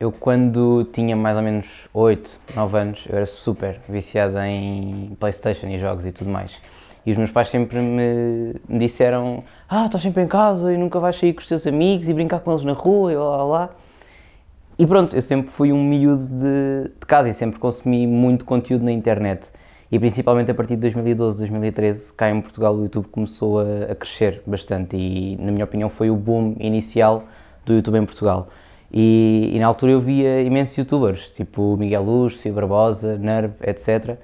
Eu quando tinha mais ou menos 8, 9 anos, eu era super viciado em Playstation e jogos e tudo mais. E os meus pais sempre me, disseram ah, estás sempre em casa e nunca vais sair com os teus amigos e brincar com eles na rua e lá lá lá. E pronto, eu sempre fui um miúdo de, de casa e sempre consumi muito conteúdo na internet. E principalmente a partir de 2012, 2013, cá em Portugal o YouTube começou a, a crescer bastante e, na minha opinião, foi o boom inicial do YouTube em Portugal. E, e, na altura eu via imensos youtubers, tipo Miguel Luz, Cia Barbosa, Nerv, etc.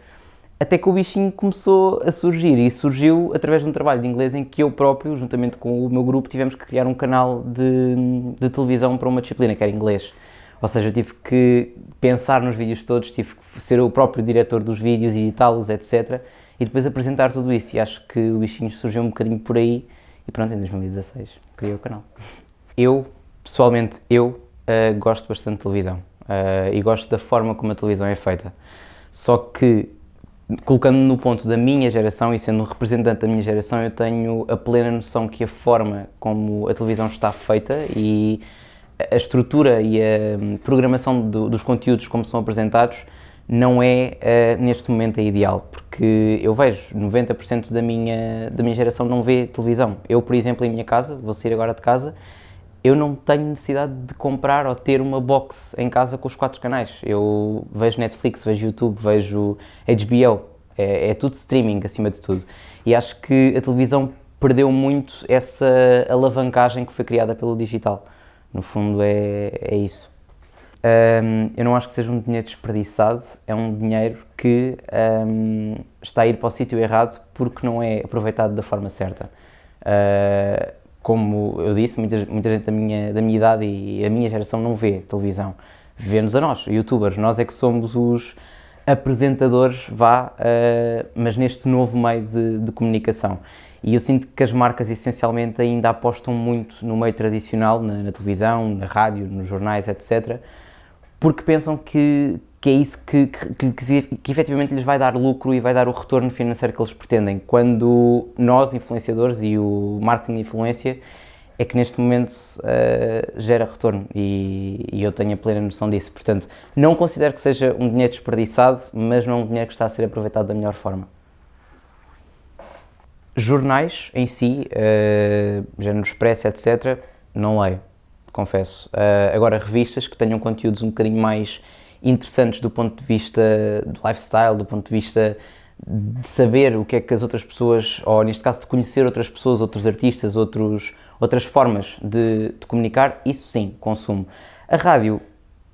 Até que o bichinho começou a surgir e surgiu através de um trabalho de inglês em que eu próprio, juntamente com o meu grupo, tivemos que criar um canal de, de televisão para uma disciplina que era inglês. Ou seja, eu tive que pensar nos vídeos todos, tive que ser o próprio diretor dos vídeos, editá-los, etc. E depois apresentar tudo isso. E acho que o bichinho surgiu um bocadinho por aí. E pronto, em 2016 criei o canal. Eu, pessoalmente, eu uh, gosto bastante de televisão uh, e gosto da forma como a televisão é feita. Só que, colocando-me no ponto da minha geração e sendo um representante da minha geração, eu tenho a plena noção que a forma como a televisão está feita e a estrutura e a hum, programação do, dos conteúdos como são apresentados não é uh, neste momento a ideal, porque eu vejo 90% da minha, da minha geração não vê televisão. Eu, por exemplo, em minha casa, vou sair agora de casa, eu não tenho necessidade de comprar ou ter uma box em casa com os quatro canais. Eu vejo Netflix, vejo YouTube, vejo HBO, é, é tudo streaming acima de tudo. E acho que a televisão perdeu muito essa alavancagem que foi criada pelo digital. No fundo é, é isso. Um, eu não acho que seja um dinheiro desperdiçado, é um dinheiro que um, está a ir para o sítio errado porque não é aproveitado da forma certa. Uh, como eu disse, muita, muita gente da minha, da minha idade e a minha geração não vê televisão. Vê-nos a nós, youtubers. Nós é que somos os apresentadores, vá, uh, mas neste novo meio de, de, comunicação. E eu sinto que as marcas essencialmente ainda apostam muito no meio tradicional, na, na televisão, na rádio, nos jornais, etc., porque pensam que, que é isso que, que, que, que, efetivamente lhes vai dar lucro e vai dar o retorno financeiro que eles pretendem. Quando nós, influenciadores, e o marketing de influência, é que neste momento uh, gera retorno e, e, eu tenho a plena noção disso. Portanto, não considero que seja um dinheiro desperdiçado, mas não um dinheiro que está a ser aproveitado da melhor forma. Jornais em si, uh, género Expresso, etc., não leio, confesso. Uh, agora, revistas que tenham conteúdos um bocadinho mais interessantes do ponto de vista do lifestyle, do ponto de vista de saber o que é que as outras pessoas, ou neste caso de conhecer outras pessoas, outros artistas, outros, outras formas de, de comunicar, isso sim, consumo. A rádio,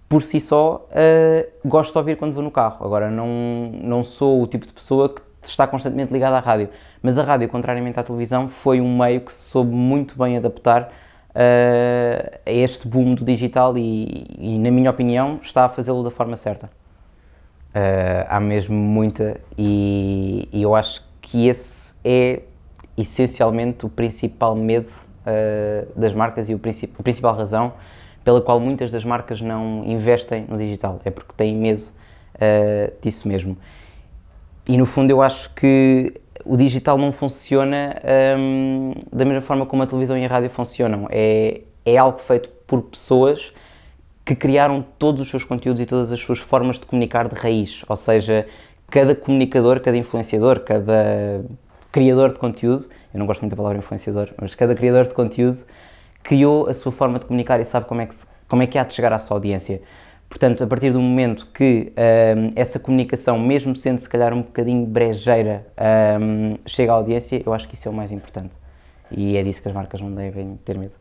por si só, uh, gosto de ouvir quando vou no carro. Agora, não, não sou o tipo de pessoa que está constantemente ligada à rádio. Mas a rádio, contrariamente à televisão, foi um meio que soube muito bem adaptar a este boom do digital e, e, na minha opinião, está a fazê-lo da forma certa. Uh, há mesmo muita e, e, eu acho que esse é essencialmente o principal medo uh, das marcas e o princip a principal razão pela qual muitas das marcas não investem no digital, é porque têm medo uh, disso mesmo. E no fundo eu acho que o digital não funciona um, da mesma forma como a televisão e a rádio funcionam. É, é algo feito por pessoas que criaram todos os seus conteúdos e todas as suas formas de comunicar de raiz. Ou seja, cada comunicador, cada influenciador, cada criador de conteúdo, eu não gosto muito da palavra influenciador, mas cada criador de conteúdo criou a sua forma de comunicar e sabe como é que, como é que há de chegar à sua audiência. Portanto, a partir do momento que um, essa comunicação, mesmo sendo se calhar um bocadinho brejeira, um, chega à audiência, eu acho que isso é o mais importante. E é disso que as marcas não devem ter medo.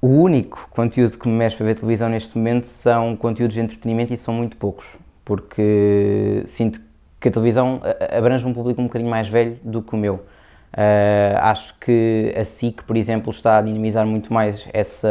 O único conteúdo que me mexe para ver televisão neste momento são conteúdos de entretenimento e são muito poucos, porque sinto que a televisão abrange um público um bocadinho mais velho do que o meu. Uh, acho que a SIC, por exemplo, está a dinamizar muito mais essa,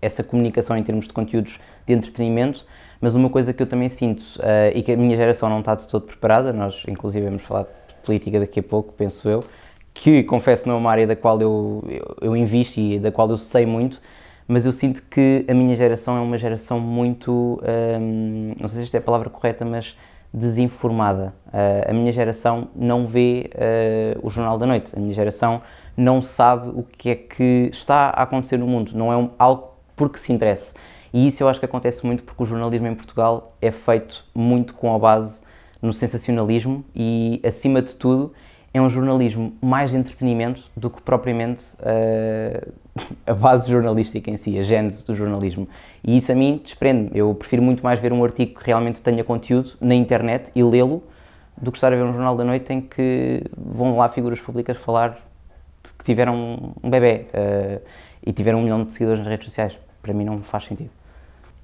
essa comunicação em termos de conteúdos de entretenimento, mas uma coisa que eu também sinto uh, e que a minha geração não está de todo preparada, nós inclusive vamos falar de política daqui a pouco, penso eu, que confesso não é uma área da qual eu, eu, eu invisto e da qual eu sei muito, mas eu sinto que a minha geração é uma geração muito, um, não sei se esta é a palavra correta, mas desinformada. Uh, a minha geração não vê uh, o Jornal da Noite, a minha geração não sabe o que é que está a acontecer no mundo, não é um, algo porque se interessa. E isso eu acho que acontece muito porque o jornalismo em Portugal é feito muito com a base no sensacionalismo e, acima de tudo, é um jornalismo mais de entretenimento do que propriamente uh, a base jornalística em si, a gênese do jornalismo. E isso a mim desprende-me. Eu prefiro muito mais ver um artigo que realmente tenha conteúdo na internet e lê-lo do que estar a ver um jornal da noite em que vão lá figuras públicas falar que tiveram um bebê uh, e tiveram um milhão de seguidores nas redes sociais. Para mim não faz sentido.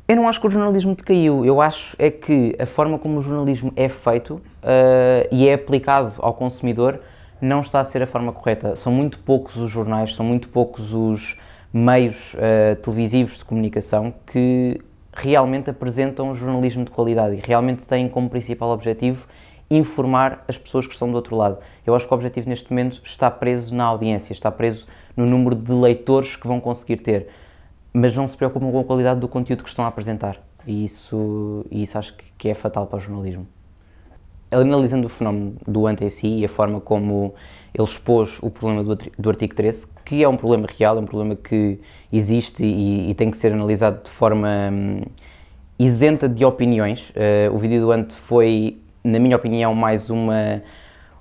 Eu não acho que o jornalismo decaiu, eu acho é que a forma como o jornalismo é feito uh, e é aplicado ao consumidor não está a ser a forma correta. São muito poucos os jornais, são muito poucos os meios uh, televisivos de comunicação que realmente apresentam jornalismo de qualidade e realmente têm como principal objetivo informar as pessoas que estão do outro lado. Eu acho que o objetivo neste momento está preso na audiência, está preso no número de leitores que vão conseguir ter mas não se preocupam com a qualidade do conteúdo que estão a apresentar. E isso, isso acho que é fatal para o jornalismo. Analisando o fenómeno do anti-si e a forma como ele expôs o problema do, do artigo 13, que é um problema real, é um problema que existe e, e tem que ser analisado de forma hum, isenta de opiniões. Uh, o vídeo do Ante foi, na minha opinião, mais uma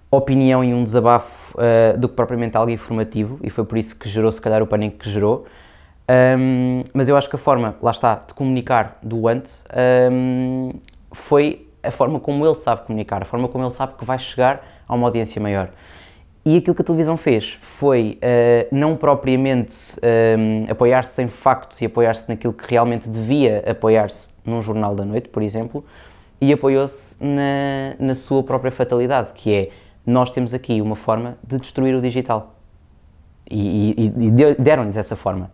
opinião e um desabafo uh, do que propriamente algo informativo, e foi por isso que gerou, se calhar, o pânico que gerou. Um, mas eu acho que a forma, lá está, de comunicar do Ant um, foi a forma como ele sabe comunicar, a forma como ele sabe que vai chegar a uma audiência maior. E aquilo que a televisão fez foi uh, não propriamente um, apoiar-se em factos e apoiar-se naquilo que realmente devia apoiar-se num jornal da noite, por exemplo, e apoiou-se na, na sua própria fatalidade, que é nós temos aqui uma forma de destruir o digital. E, e, e deram-lhes essa forma.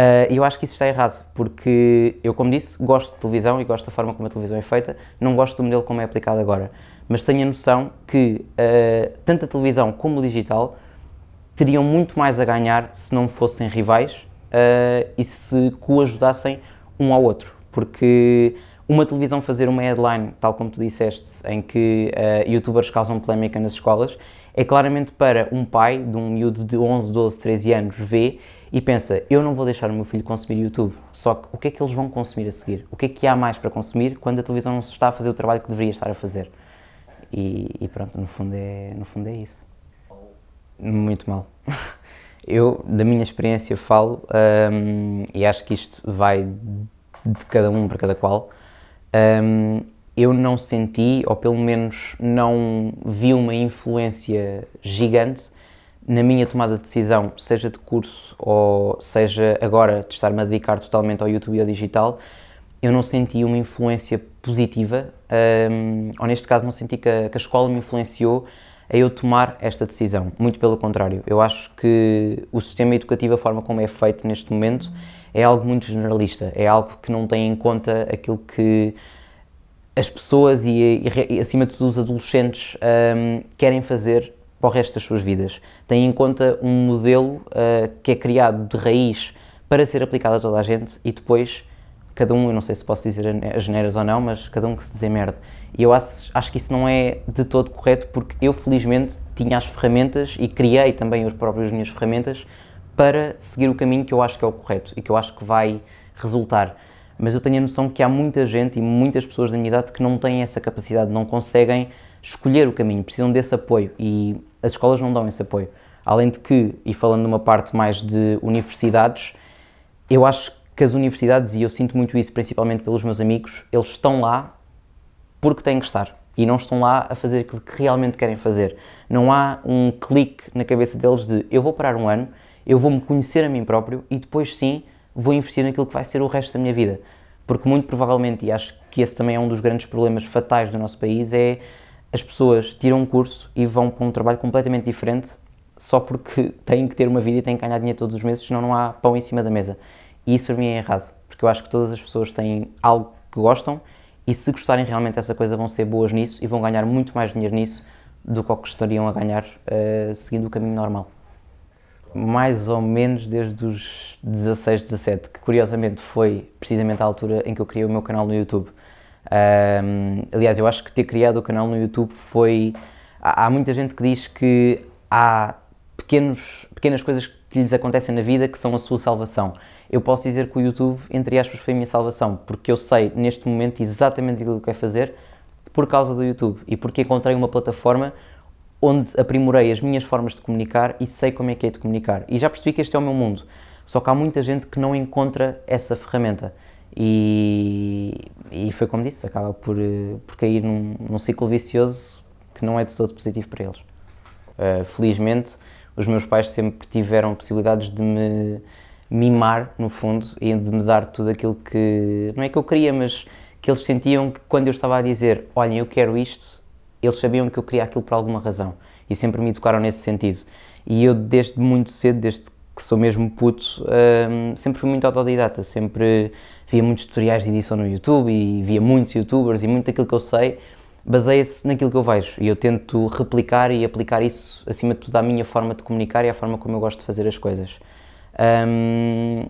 Uh, eu acho que isso está errado, porque eu, como disse, gosto de televisão e gosto da forma como a televisão é feita, não gosto do modelo como é aplicado agora. Mas tenho a noção que uh, tanto a televisão como o digital teriam muito mais a ganhar se não fossem rivais uh, e se coajudassem um ao outro. Porque uma televisão fazer uma headline, tal como tu disseste, em que youtubers causam polémica nas escolas, é claramente para um pai de um miúdo de 11, 12, 13 anos ver e pensa, eu não vou deixar o meu filho consumir YouTube, só que o que é que eles vão consumir a seguir? O que é que há mais para consumir quando a televisão não está a fazer o trabalho que deveria estar a fazer? E, e pronto, no fundo, é, no fundo é isso. Muito mal. Eu, da minha experiência, falo, um, e acho que isto vai de cada um para cada qual, um, eu não senti, ou pelo menos não vi uma influência gigante na minha tomada de decisão, seja de curso ou seja agora de estar-me a dedicar totalmente ao YouTube e ao digital, eu não senti uma influência positiva, um, ou neste caso não senti que a, que a escola me influenciou a eu tomar esta decisão. Muito pelo contrário, eu acho que o sistema educativo, a forma como é feito neste momento, é algo muito generalista, é algo que não tem em conta aquilo que as pessoas e, e, e acima de tudo os adolescentes um, querem fazer para o resto das suas vidas. Tem em conta um modelo uh, que é criado de raiz para ser aplicado a toda a gente e depois cada um, eu não sei se posso dizer as geneiras ou não, mas cada um que se desemerde. E eu acho, acho que isso não é de todo correto porque eu felizmente tinha as ferramentas e criei também as próprias minhas ferramentas para seguir o caminho que eu acho que é o correto e que eu acho que vai resultar. Mas eu tenho a noção que há muita gente e muitas pessoas da minha idade que não têm essa capacidade, não conseguem escolher o caminho, precisam desse apoio e as escolas não dão esse apoio. Além de que, e falando numa parte mais de universidades, eu acho que as universidades, e eu sinto muito isso principalmente pelos meus amigos, eles estão lá porque têm que estar e não estão lá a fazer aquilo que realmente querem fazer. Não há um clique na cabeça deles de eu vou parar um ano, eu vou me conhecer a mim próprio e depois sim vou investir naquilo que vai ser o resto da minha vida. Porque muito provavelmente, e acho que esse também é um dos grandes problemas fatais do nosso país, é as pessoas tiram um curso e vão para um trabalho completamente diferente só porque têm que ter uma vida e têm que ganhar dinheiro todos os meses, senão não há pão em cima da mesa. E isso para mim é errado, porque eu acho que todas as pessoas têm algo que gostam e se gostarem realmente dessa coisa vão ser boas nisso e vão ganhar muito mais dinheiro nisso do que o que estariam a ganhar uh, seguindo o caminho normal. Mais ou menos desde os 16, 17, que curiosamente foi precisamente a altura em que eu criei o meu canal no YouTube. Um, aliás, eu acho que ter criado o canal no YouTube foi. Há, há, muita gente que diz que há pequenos, pequenas coisas que lhes acontecem na vida que são a sua salvação. Eu posso dizer que o YouTube, entre aspas, foi a minha salvação, porque eu sei neste momento exatamente aquilo que quero fazer por causa do YouTube e porque encontrei uma plataforma onde aprimorei as minhas formas de comunicar e sei como é que é de comunicar. E já percebi que este é o meu mundo. Só que há muita gente que não encontra essa ferramenta. E, e foi como disse, acaba por, por cair num, num ciclo vicioso que não é de todo positivo para eles. Uh, felizmente, os meus pais sempre tiveram possibilidades de me mimar, no fundo, e de me dar tudo aquilo que, não é que eu queria, mas que eles sentiam que quando eu estava a dizer, olhem, eu quero isto, eles sabiam que eu queria aquilo por alguma razão e sempre me educaram nesse sentido. E eu, desde muito cedo, desde que sou mesmo puto, um, sempre fui muito autodidata, sempre via muitos tutoriais de edição no YouTube e via muitos youtubers e muito daquilo que eu sei baseia-se naquilo que eu vejo e eu tento replicar e aplicar isso, acima de tudo, à minha forma de comunicar e à forma como eu gosto de fazer as coisas. Um,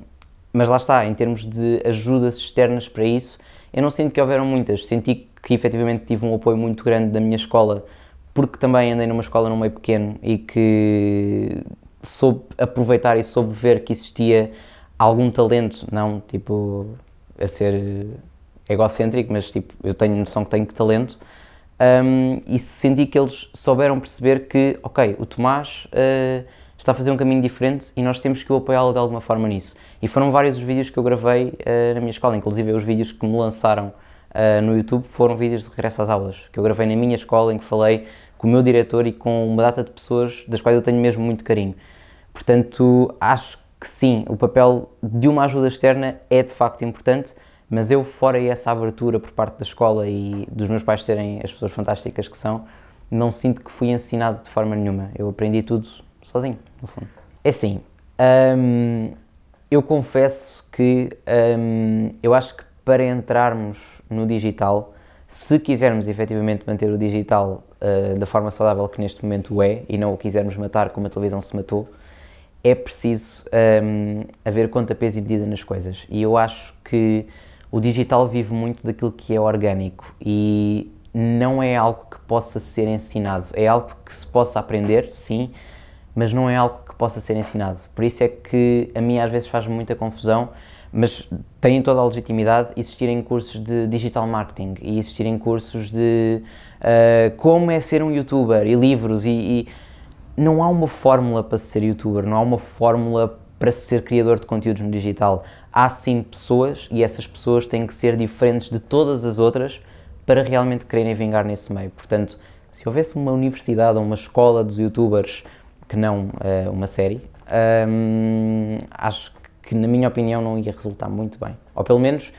mas lá está, em termos de ajudas externas para isso, eu não sinto que houveram muitas. Senti que efetivamente tive um apoio muito grande da minha escola, porque também andei numa escola num meio pequeno e que soube aproveitar e soube ver que existia algum talento, não tipo a ser egocêntrico, mas tipo eu tenho noção que tenho talento. Um, e senti que eles souberam perceber que, ok, o Tomás uh, está a fazer um caminho diferente e nós temos que o apoiá-lo de alguma forma nisso. E foram vários os vídeos que eu gravei uh, na minha escola, inclusive os vídeos que me lançaram uh, no YouTube foram vídeos de regresso às aulas, que eu gravei na minha escola, em que falei com o meu diretor e com uma data de pessoas das quais eu tenho mesmo muito carinho. Portanto, acho que sim, o papel de uma ajuda externa é de facto importante, mas eu, fora essa abertura por parte da escola e dos meus pais serem as pessoas fantásticas que são, não sinto que fui ensinado de forma nenhuma. Eu aprendi tudo sozinho, no fundo. É assim, hum, eu confesso que hum, eu acho que para entrarmos no digital, se quisermos efetivamente manter o digital uh, da forma saudável que neste momento é e não o quisermos matar como a televisão se matou, é preciso um, haver conta, peso e medida nas coisas. E eu acho que o digital vive muito daquilo que é orgânico e não é algo que possa ser ensinado. É algo que se possa aprender, sim, mas não é algo que possa ser ensinado. Por isso é que a mim às vezes faz muita confusão, mas tem toda a legitimidade existirem cursos de digital marketing e existirem cursos de uh, como é ser um youtuber e livros e, e não há uma fórmula para ser youtuber, não há uma fórmula para ser criador de conteúdos no digital. Há sim pessoas e essas pessoas têm que ser diferentes de todas as outras para realmente quererem vingar nesse meio. Portanto, se houvesse uma universidade ou uma escola dos youtubers que não uh, uma série, um, acho que, na minha opinião, não ia resultar muito bem. Ou pelo menos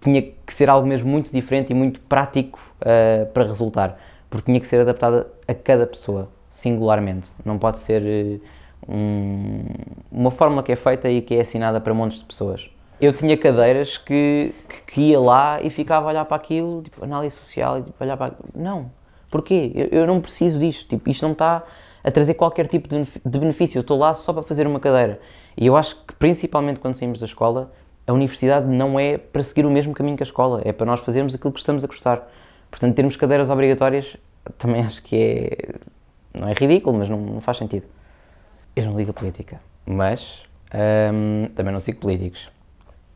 tinha que ser algo mesmo muito diferente e muito prático uh, para resultar, porque tinha que ser adaptada a cada pessoa, singularmente. Não pode ser uh, um, uma fórmula que é feita e que é assinada para montes de pessoas. Eu tinha cadeiras que, que, ia lá e ficava a olhar para aquilo, tipo, análise social, e tipo, olhar para Não. Porquê? Eu, eu não preciso disto. Tipo, isto não está a trazer qualquer tipo de benefício. Eu estou lá só para fazer uma cadeira. E eu acho que, principalmente quando saímos da escola, a universidade não é para seguir o mesmo caminho que a escola, é para nós fazermos aquilo que estamos a gostar. Portanto, termos cadeiras obrigatórias também acho que é. Não é ridículo, mas não, não faz sentido. Eu não ligo a política, mas hum, também não sigo políticos.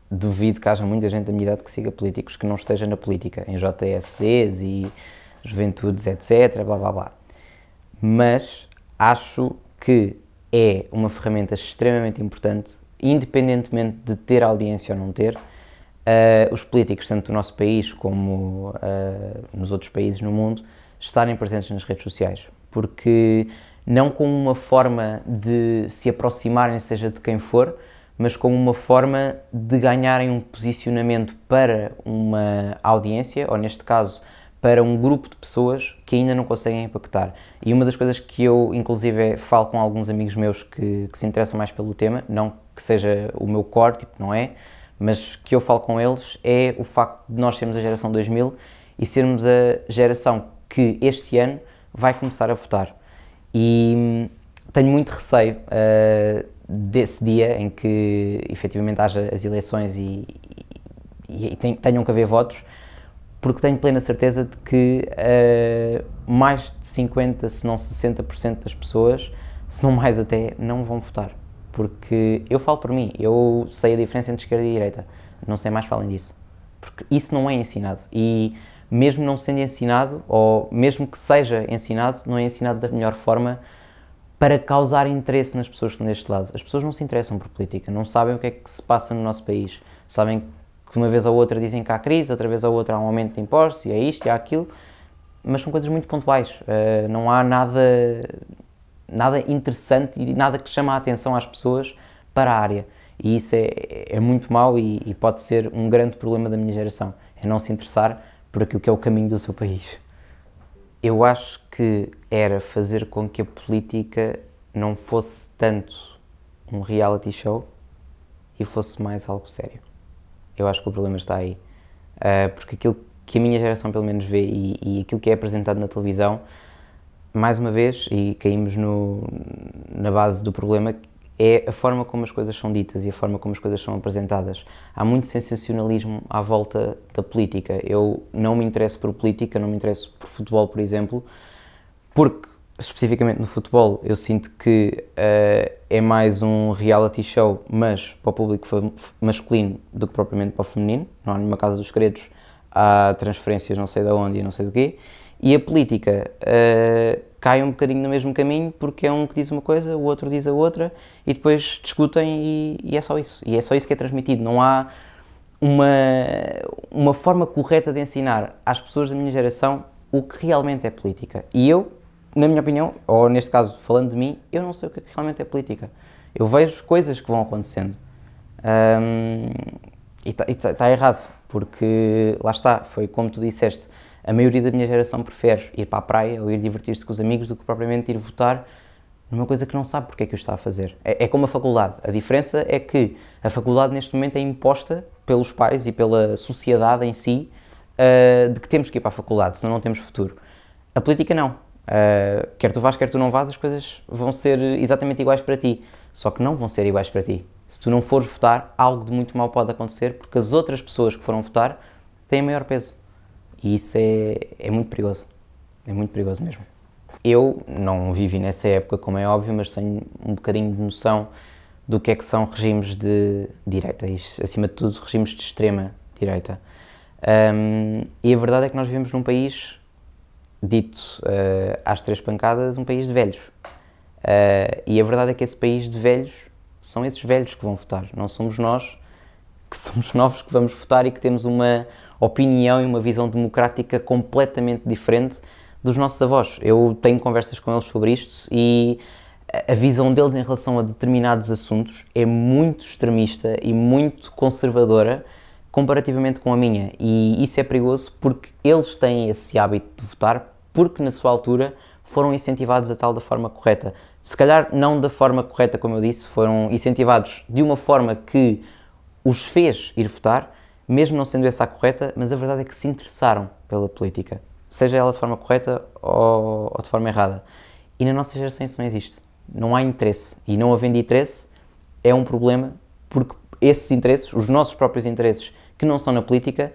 Duvido que haja muita gente da minha idade que siga políticos que não esteja na política, em JSDs e juventudes, etc. blá blá blá. Mas acho que é uma ferramenta extremamente importante, independentemente de ter audiência ou não ter. Uh, os políticos, tanto do nosso país como uh, nos outros países no mundo, estarem presentes nas redes sociais, porque não como uma forma de se aproximarem, seja de quem for, mas como uma forma de ganharem um posicionamento para uma audiência, ou neste caso, para um grupo de pessoas que ainda não conseguem impactar. E uma das coisas que eu, inclusive, falo com alguns amigos meus que, que se interessam mais pelo tema, não que seja o meu core, tipo, não é, mas que eu falo com eles, é o facto de nós sermos a geração 2000 e sermos a geração que este ano vai começar a votar. E hum, tenho muito receio uh, desse dia em que efetivamente haja as eleições e, e, e tenham que haver votos, porque tenho plena certeza de que uh, mais de 50, se não 60% das pessoas, se não mais até, não vão votar. Porque eu falo por mim, eu sei a diferença entre esquerda e direita, não sei mais além disso. Porque isso não é ensinado. E mesmo não sendo ensinado, ou mesmo que seja ensinado, não é ensinado da melhor forma para causar interesse nas pessoas que estão deste lado. As pessoas não se interessam por política, não sabem o que é que se passa no nosso país. Sabem que uma vez ou outra dizem que há crise, outra vez ou outra há um aumento de impostos, e é isto e há aquilo, mas são coisas muito pontuais. Uh, não há nada, nada interessante e nada que chama a atenção às pessoas para a área. E isso é, é muito mau e, e pode ser um grande problema da minha geração. É não se interessar por aquilo que é o caminho do seu país. Eu acho que era fazer com que a política não fosse tanto um reality show e fosse mais algo sério. Eu acho que o problema está aí. Uh, porque aquilo que a minha geração pelo menos vê e, e, aquilo que é apresentado na televisão, mais uma vez, e caímos no, na base do problema, é a forma como as coisas são ditas e a forma como as coisas são apresentadas. Há muito sensacionalismo à volta da política. Eu não me interesso por política, não me interesso por futebol, por exemplo, porque, especificamente no futebol, eu sinto que uh, é mais um reality show, mas para o público masculino do que propriamente para o feminino. Não há nenhuma casa dos segredos, há transferências não sei de onde e não sei do quê. E a política uh, cai um bocadinho no mesmo caminho porque é um que diz uma coisa, o outro diz a outra e depois discutem e, e é só isso. E é só isso que é transmitido. Não há uma, uma forma correta de ensinar às pessoas da minha geração o que realmente é política. E eu, na minha opinião, ou neste caso falando de mim, eu não sei o que, é realmente é política. Eu vejo coisas que vão acontecendo. Um, e está tá errado, porque lá está, foi como tu disseste a maioria da minha geração prefere ir para a praia ou ir divertir-se com os amigos do que propriamente ir votar numa coisa que não sabe porque é que o está a fazer. É, é como a faculdade. A diferença é que a faculdade neste momento é imposta pelos pais e pela sociedade em si uh, de que temos que ir para a faculdade, senão não temos futuro. A política não. Uh, quer tu vás, quer tu não vás, as coisas vão ser exatamente iguais para ti. Só que não vão ser iguais para ti. Se tu não fores votar, algo de muito mal pode acontecer porque as outras pessoas que foram votar têm maior peso. E isso é, é muito perigoso. É muito perigoso mesmo. Eu não vivi nessa época, como é óbvio, mas tenho um bocadinho de noção do que é que são regimes de direita e, acima de tudo, regimes de extrema direita. Um, e a verdade é que nós vivemos num país dito uh, às três pancadas, um país de velhos. Uh, e a verdade é que esse país de velhos são esses velhos que vão votar, não somos nós que somos novos que vamos votar e que temos uma, opinião e uma visão democrática completamente diferente dos nossos avós. Eu tenho conversas com eles sobre isto e a visão deles em relação a determinados assuntos é muito extremista e muito conservadora comparativamente com a minha. E isso é perigoso porque eles têm esse hábito de votar porque na sua altura foram incentivados a tal da forma correta. Se calhar não da forma correta, como eu disse, foram incentivados de uma forma que os fez ir votar, mesmo não sendo essa a correta, mas a verdade é que se interessaram pela política, seja ela de forma correta ou, ou de forma errada. E na nossa geração isso não existe. Não há interesse. E não havendo interesse é um problema porque esses interesses, os nossos próprios interesses, que não são na política,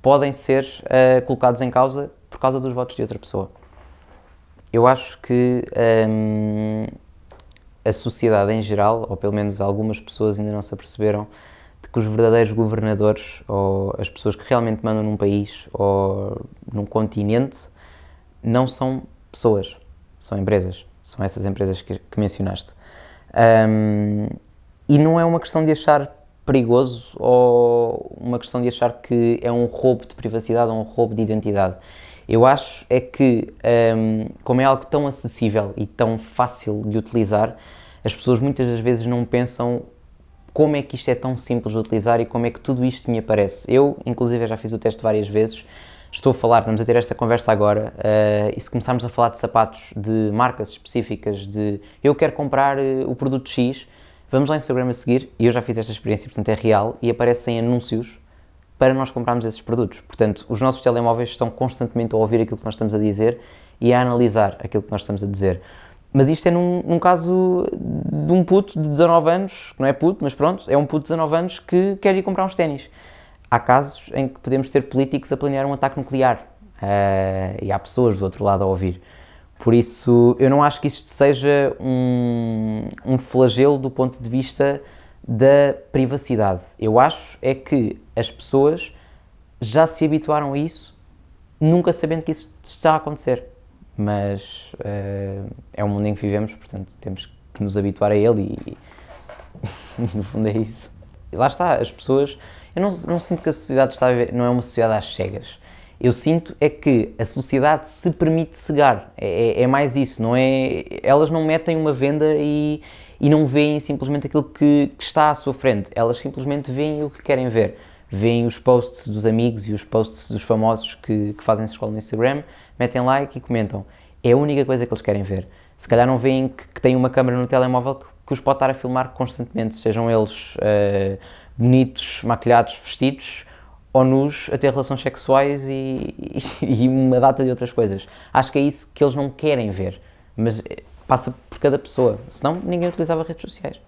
podem ser uh, colocados em causa por causa dos votos de outra pessoa. Eu acho que um, a sociedade em geral, ou pelo menos algumas pessoas ainda não se aperceberam, que os verdadeiros governadores ou as pessoas que realmente mandam num país ou num continente não são pessoas, são empresas. São essas empresas que, que mencionaste. Um, e não é uma questão de achar perigoso ou uma questão de achar que é um roubo de privacidade ou um roubo de identidade. Eu acho é que, um, como é algo tão acessível e tão fácil de utilizar, as pessoas muitas das vezes não pensam como é que isto é tão simples de utilizar e como é que tudo isto me aparece. Eu, inclusive, já fiz o teste várias vezes, estou a falar, vamos a ter esta conversa agora, uh, e se começarmos a falar de sapatos de marcas específicas, de eu quero comprar uh, o produto X, vamos lá no Instagram a seguir, e eu já fiz esta experiência, portanto é real, e aparecem anúncios para nós comprarmos esses produtos. Portanto, os nossos telemóveis estão constantemente a ouvir aquilo que nós estamos a dizer e a analisar aquilo que nós estamos a dizer. Mas isto é num, num, caso de um puto de 19 anos, que não é puto, mas pronto, é um puto de 19 anos que quer ir comprar uns ténis. Há casos em que podemos ter políticos a planear um ataque nuclear uh, e há pessoas do outro lado a ouvir. Por isso, eu não acho que isto seja um, um flagelo do ponto de vista da privacidade. Eu acho é que as pessoas já se habituaram a isso, nunca sabendo que isso está a acontecer. Mas uh, é o mundo em que vivemos, portanto temos que nos habituar a ele e, e no fundo é isso. E lá está, as pessoas. Eu não, não sinto que a sociedade está a viver, não é uma sociedade às cegas. Eu sinto é que a sociedade se permite cegar. É, é, é mais isso, não é? Elas não metem uma venda e, e não veem simplesmente aquilo que, que, está à sua frente. Elas simplesmente veem o que querem ver. Veem os posts dos amigos e os posts dos famosos que, que fazem escola no Instagram, metem like e comentam. É a única coisa que eles querem ver. Se calhar não veem que, que têm uma câmera no telemóvel que, que, os pode estar a filmar constantemente, sejam eles uh, bonitos, maquilhados, vestidos ou nus a ter relações sexuais e, e, e, uma data de outras coisas. Acho que é isso que eles não querem ver, mas eh, passa por cada pessoa, senão ninguém utilizava redes sociais.